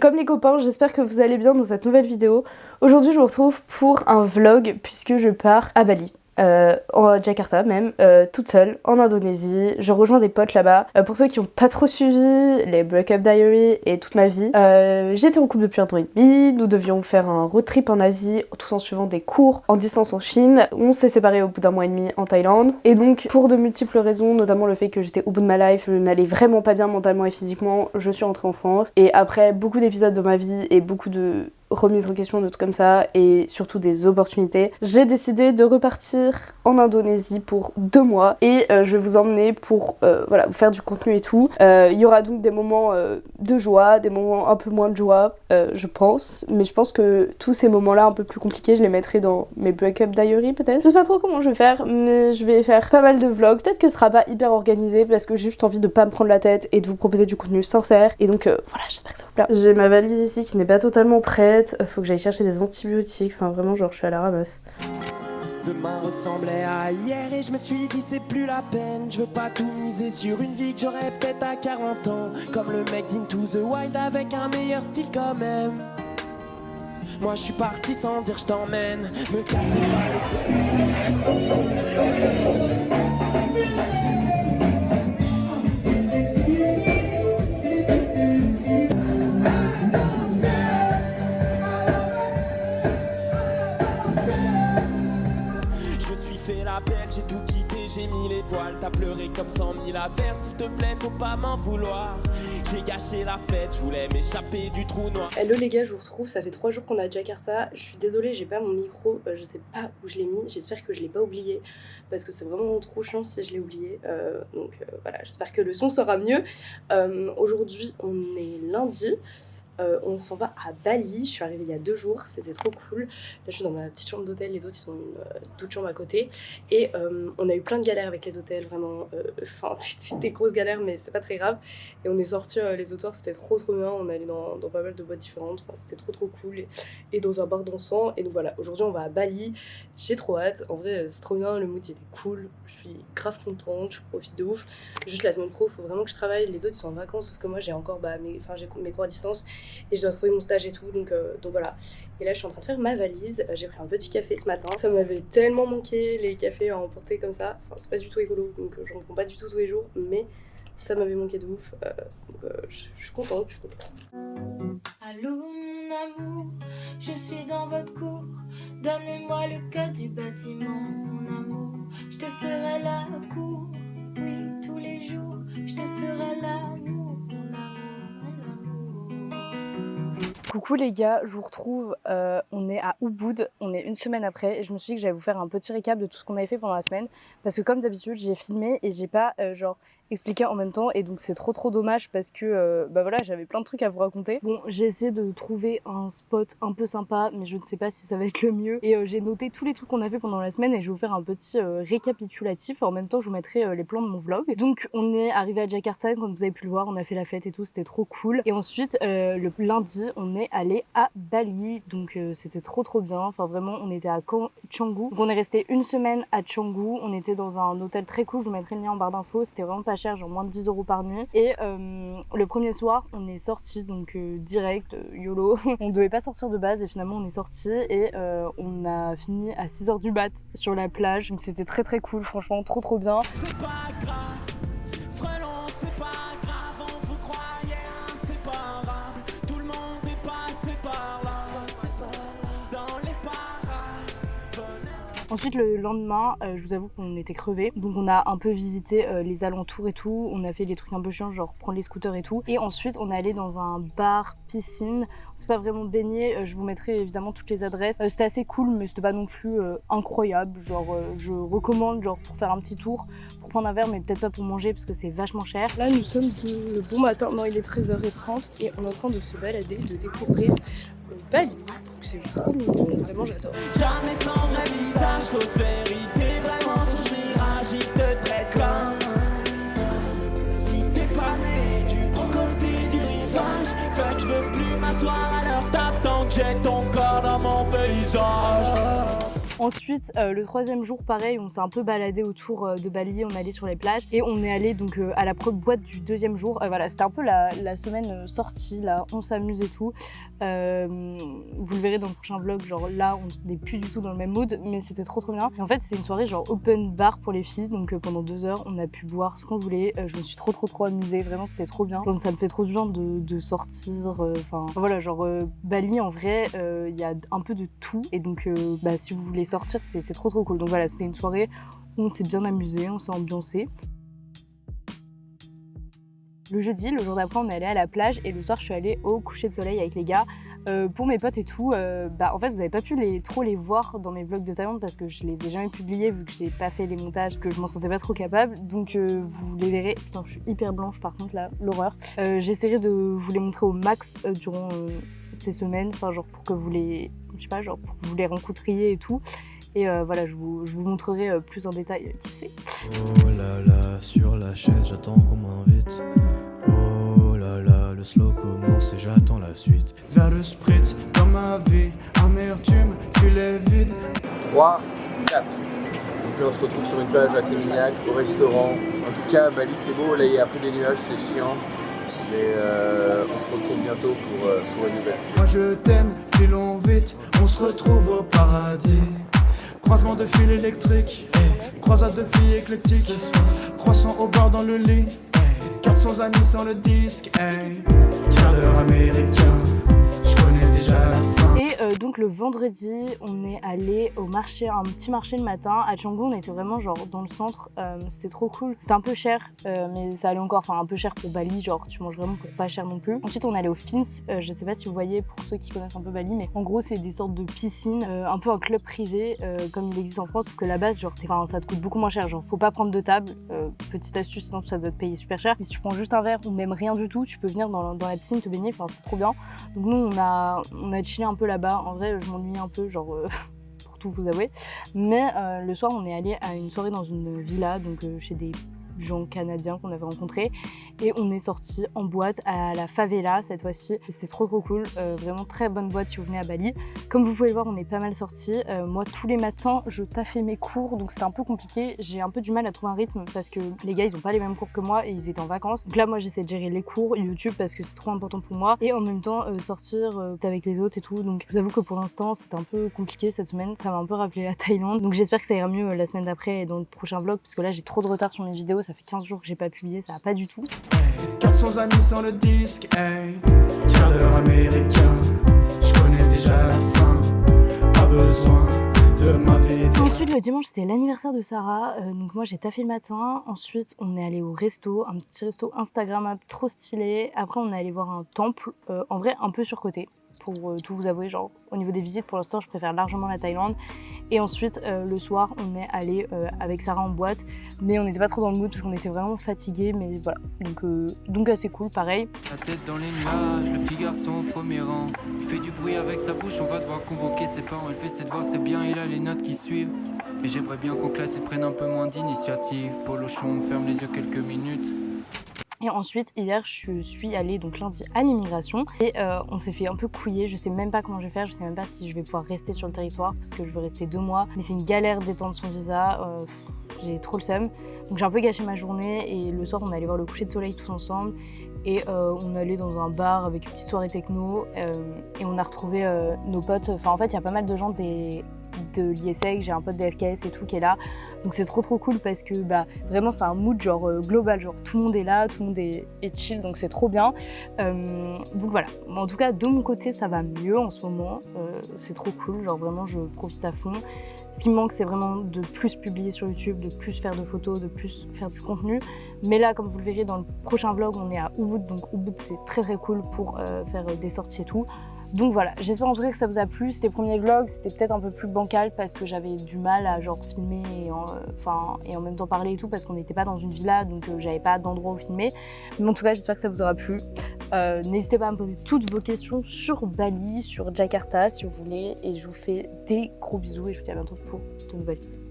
Comme les copains, j'espère que vous allez bien dans cette nouvelle vidéo. Aujourd'hui, je vous retrouve pour un vlog puisque je pars à Bali. Euh, en Jakarta même, euh, toute seule, en Indonésie. Je rejoins des potes là-bas. Euh, pour ceux qui n'ont pas trop suivi les Breakup Diary et toute ma vie, euh, j'étais en couple depuis un an et demi. Nous devions faire un road trip en Asie, tout en suivant des cours en distance en Chine. On s'est séparés au bout d'un mois et demi en Thaïlande. Et donc, pour de multiples raisons, notamment le fait que j'étais au bout de ma life, je n'allais vraiment pas bien mentalement et physiquement, je suis rentrée en France. Et après beaucoup d'épisodes de ma vie et beaucoup de remise en question de tout comme ça et surtout des opportunités, j'ai décidé de repartir en Indonésie pour deux mois et euh, je vais vous emmener pour euh, voilà, vous faire du contenu et tout. Euh, Il y aura donc des moments de joie, des moments un peu moins de joie, je pense, mais je pense que tous ces moments-là un peu plus compliqués, je les mettrai dans mes break-up diary peut-être. Je sais pas trop comment je vais faire, mais je vais faire pas mal de vlogs. Peut-être que ce sera pas hyper organisé parce que j'ai juste envie de pas me prendre la tête et de vous proposer du contenu sincère. Et donc voilà, j'espère que ça vous plaît. J'ai ma valise ici qui n'est pas totalement prête. Faut que j'aille chercher des antibiotiques. Enfin vraiment, genre je suis à la ramasse. Demain ressemblait à hier et je me suis dit c'est plus la peine. Je veux pas tout miser sur une vie que j'aurais peut-être à 40 ans. Comme le mec d'Into the Wild avec un meilleur style quand même. Moi je suis parti sans dire je t'emmène. Me cassez pas les pleuré comme cent mille affaires, s'il te plaît faut pas m'en vouloir J'ai gâché la fête, je voulais m'échapper du trou noir Hello les gars, je vous retrouve, ça fait trois jours qu'on est à Jakarta. Je suis désolée, j'ai pas mon micro, euh, je sais pas où je l'ai mis. J'espère que je l'ai pas oublié parce que c'est vraiment trop chiant si je l'ai oublié. Euh, donc euh, voilà, j'espère que le son sera mieux. Aujourd'hui, on est lundi. Euh, on s'en va à Bali. Je suis arrivée il y a deux jours, c'était trop cool. Là, je suis dans ma petite chambre d'hôtel. Les autres, ils ont une euh, toute chambre à côté. Et euh, on a eu plein de galères avec les hôtels, vraiment. euh, Enfin, c'était des grosses galères, mais c'est pas très grave. Et on est sortis les autres soirs, c'était trop trop bien. On est allé dans, pas mal de boîtes différentes. C'était trop trop cool. Et, dans un bar dansant. Et donc voilà, aujourd'hui, on va à Bali. J'ai trop hâte. En vrai, c'est trop bien. Le mood, il est cool. Je suis grave contente. Je profite de ouf. Juste la semaine pro, faut vraiment que je travaille. Les autres, ils sont en vacances. Sauf que moi, j'ai encore bah, mes, mes cours à distance et je dois trouver mon stage et tout donc, euh, donc voilà et là je suis en train de faire ma valise Euh, j'ai pris un petit café ce matin ça m'avait tellement manqué les cafés à emporter comme ça enfin c'est pas du tout écolo donc euh, j'en prends pas du tout tous les jours mais ça m'avait manqué de ouf donc je je suis contente je suis contente je dans votre cour. Donnez-moi le code du bâtiment, mon amour. Je te ferai la cour, oui, tous les jours. Je te ferai l'amour, Coucou les gars, je vous retrouve, euh, on est à Ubud, on est une semaine après et je me suis dit que j'allais vous faire un petit récap de tout ce qu'on avait fait pendant la semaine parce que comme d'habitude j'ai filmé et j'ai pas euh, genre expliqué en même temps et donc c'est trop trop dommage parce que euh, bah voilà j'avais plein de trucs à vous raconter. Bon j'ai essayé de trouver un spot un peu sympa mais je ne sais pas si ça va être le mieux. Et euh, j'ai noté tous les trucs qu'on a fait pendant la semaine et je vais vous faire un petit euh, récapitulatif. En même temps je vous mettrai les plans de mon vlog. Donc on est arrivé à Jakarta comme vous avez pu le voir on a fait la fête et tout c'était trop cool. Et ensuite le lundi on est allé à Bali. Donc c'était trop trop bien. Enfin vraiment on était à Canggu donc on est resté une semaine à Canggu on était dans un hôtel très cool. Je vous mettrai le lien en barre d'infos. C'était vraiment pas cher genre moins de 10 euros par nuit. Et euh, le premier soir on est sorti donc euh, direct euh, YOLO. On devait pas sortir de base et finalement on est sorti et on a fini à 6h du mat sur la plage. Donc c'était très très cool. Franchement trop trop bien Ensuite, le lendemain, euh, je vous avoue qu'on était crevés. Donc, on a un peu visité euh, les alentours et tout. On a fait des trucs un peu chiants, genre prendre les scooters et tout. Et ensuite, on est allé dans un bar piscine. On s'est pas vraiment baigné. Euh, je vous mettrai évidemment toutes les adresses. C'était assez cool, mais c'était pas non plus incroyable. Genre, je recommande, genre, pour faire un petit tour, pour prendre un verre, mais peut-être pas pour manger parce que c'est vachement cher. Là, nous sommes de... bon matin. Non, il est 13h30 et on est en train de se balader, de découvrir C'est trop mignon. Vraiment, j'adore. Jamais sans vrai visage, fausse vérité Vraiment sur mirage, il te traite comme Si t'es pas né du bon côté du rivage Fuck, je veux plus m'asseoir table Tant que j'ai ton corps dans mon paysage. Ensuite, euh, le troisième jour, pareil, on s'est un peu baladé autour euh, de Bali, on est allé sur les plages et on est allé donc euh, à la boîte du deuxième jour. Voilà, c'était un peu la, semaine sortie, là, on s'amuse et tout. Vous le verrez dans le prochain vlog, genre là, on n'est plus du tout dans le même mood, mais c'était trop trop bien. En fait, c'était une soirée genre open bar pour les filles, donc pendant deux heures, on a pu boire ce qu'on voulait. Je me suis trop trop trop amusée, vraiment, c'était trop bien. Donc ça me fait trop du bien de, de sortir, enfin voilà, genre Bali en vrai, il y a un peu de tout et donc bah, si vous voulez sortir, c'est trop trop cool. Donc voilà, c'était une soirée où on s'est bien amusé, on s'est ambiancé. Le jeudi, le jour d'après, on est allé à la plage et le soir, je suis allée au coucher de soleil avec les gars. Euh, pour mes potes et tout, euh, bah en fait vous n'avez pas pu les, trop les voir dans mes vlogs de Thaïlande parce que je les ai jamais publiés vu que j'ai pas fait les montages, que je m'en sentais pas trop capable. Donc euh, vous les verrez. Putain, je suis hyper blanche par contre là, l'horreur. J'essaierai de vous les montrer au max durant ces semaines, enfin genre pour que vous les, je sais pas, genre pour que vous les rencontriez et tout. Et euh, voilà, je vous, je vous montrerai euh, plus en détail euh, qui c'est. Oh là là, sur la chaise, j'attends qu'on m'invite. Oh là là, le slow commence et j'attends la suite. Vers le spritz dans ma vie, amertume, filet vide. 3, 4. Donc là on se retrouve sur une plage à Sémignac, au restaurant. En tout cas, Bali c'est beau, là il y a un peu des nuages, c'est chiant. Mais euh, on se retrouve bientôt pour, euh, pour une nouvelle. Moi je t'aime, filons vite, on se retrouve au paradis. Croisement de fil électrique, croisade de filles éclectiques. Croissant au bord dans le lit, 400 amis sans le disque. Hey. Quart d'heure américain, donc le vendredi, on est allé au marché, un petit marché le matin. À Canggu, on était vraiment genre dans le centre. euh, c'était trop cool. C'était un peu cher, euh, mais ça allait encore. Enfin, un peu cher pour Bali. Genre, tu manges vraiment pas cher non plus. Ensuite, on est allé au Fins. Euh, je sais pas si vous voyez pour ceux qui connaissent un peu Bali, mais en gros, c'est des sortes de piscines, euh, un peu un club privé, euh, comme il existe en France. Sauf que là-bas, genre, ça te coûte beaucoup moins cher. Genre, faut pas prendre de table. Euh, petite astuce, sinon ça doit te payer super cher. Si tu prends juste un verre ou même rien du tout, tu peux venir dans, la piscine te baigner. Enfin, c'est trop bien. Donc nous, on a chillé un peu là-bas. En vrai, je m'ennuie un peu, genre, euh, pour tout vous avouer. Mais euh, le soir, on est allé à une soirée dans une villa, donc euh, chez des gens canadiens qu'on avait rencontrés. Et on est sorti en boîte à la favela cette fois-ci. C'était trop trop cool. Euh, vraiment très bonne boîte si vous venez à Bali. Comme vous pouvez le voir, on est pas mal sortis. Euh, moi, tous les matins, je taffais mes cours, donc c'était un peu compliqué. J'ai un peu du mal à trouver un rythme parce que les gars, ils ont pas les mêmes cours que moi et ils étaient en vacances. Donc là, moi, j'essaie de gérer les cours, YouTube parce que c'est trop important pour moi. Et en même temps, euh, sortir avec les autres et tout. Donc je vous avoue que pour l'instant, c'était un peu compliqué cette semaine. Ça m'a un peu rappelé la Thaïlande. Donc j'espère que ça ira mieux la semaine d'après et dans le prochain vlog parce que là, j'ai trop de retard sur mes vidéos. Ça fait 15 jours que j'ai pas publié, ça va pas du tout. 400 amis sans le disque, hey. Quart d'heure américain, je connais déjà la fin. Pas besoin de ma vie. Ensuite, le dimanche, c'était l'anniversaire de Sarah. Euh, donc, moi, j'ai taffé le matin. Ensuite, on est allé au resto, un petit resto Instagrammable trop stylé. Après, on est allé voir un temple, euh, en vrai, un peu surcoté. Pour euh, tout vous avouer, genre, au niveau des visites, pour l'instant, je préfère largement la Thaïlande. Et ensuite, euh, le soir, on est allé euh, avec Sarah en boîte. Mais on n'était pas trop dans le mood parce qu'on était vraiment fatigués. Mais voilà. Donc, assez cool, pareil. La tête dans les nuages, le petit garçon au premier rang. Il fait du bruit avec sa bouche, on va devoir convoquer ses parents. Il fait ses devoirs, c'est bien, il a les notes qui suivent. Mais j'aimerais bien qu'en classe, il prenne un peu moins d'initiative. Polochon, on ferme les yeux quelques minutes. Et ensuite, hier, je suis allée donc lundi à l'immigration et euh, on s'est fait un peu couiller. Je sais même pas comment je vais faire, je sais même pas si je vais pouvoir rester sur le territoire parce que je veux rester deux mois. Mais c'est une galère d'étendre son visa. euh, j'ai trop le seum. Donc j'ai un peu gâché ma journée et le soir, on est allé voir le coucher de soleil tous ensemble. Et euh, on est allé dans un bar avec une petite soirée techno euh, et on a retrouvé nos potes. Enfin, en fait, il y a pas mal de gens des, de l'ISEC, j'ai un pote des FKS et tout qui est là. Donc c'est trop trop cool parce que bah, vraiment c'est un mood genre euh, global, genre tout le monde est là, tout le monde est, chill, donc c'est trop bien. Euh, donc voilà, en tout cas de mon côté ça va mieux en ce moment, Euh, c'est trop cool, genre vraiment je profite à fond. Ce qui me manque c'est vraiment de plus publier sur YouTube, de plus faire de photos, de plus faire du contenu. Mais là comme vous le verrez dans le prochain vlog on est à Ubud, donc Ubud c'est très très cool pour faire des sorties et tout. Donc voilà, j'espère en tout cas que ça vous a plu. C'était premier vlog, c'était peut-être un peu plus bancal parce que j'avais du mal à genre filmer et en, enfin, et en même temps parler et tout parce qu'on n'était pas dans une villa donc euh, j'avais pas d'endroit où filmer. Mais en tout cas, j'espère que ça vous aura plu. Euh, N'hésitez pas à me poser toutes vos questions sur Bali, sur Jakarta si vous voulez. Et je vous fais des gros bisous et je vous dis à bientôt pour de nouvelles vidéos.